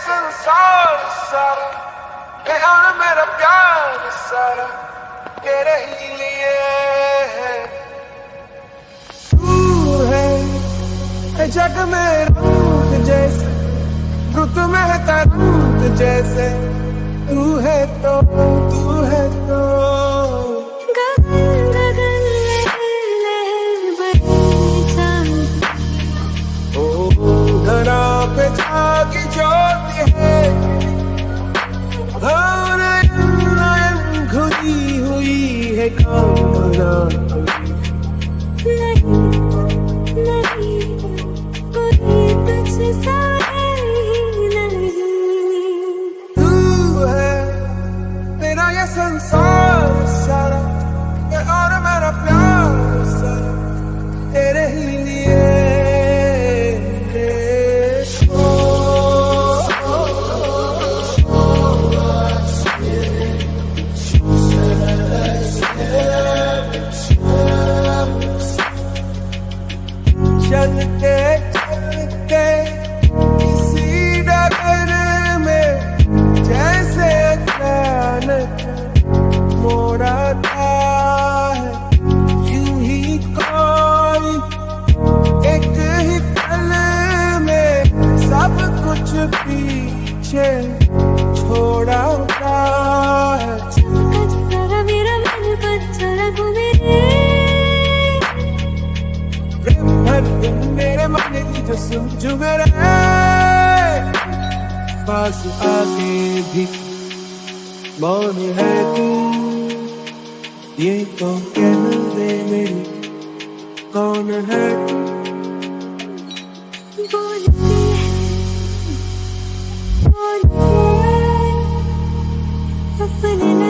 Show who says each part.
Speaker 1: संसार सारा। और मेरा प्यार, सारा? तेरे ही लिए है। तू है जग में रूप जैसे रुत में तरंग जैसे। तू है तो तू है तो। हुई है कामना
Speaker 2: नहीं नहीं कोई तुझसा
Speaker 1: पीछे छोड़ा
Speaker 2: चला मेरा मन पत्थर घूमे
Speaker 1: प्रेम भर तुम मेरे मन की जो पास आके भी मौन है तू। ये तो कह दे मेरी कौन है तू?
Speaker 2: बोलते अपने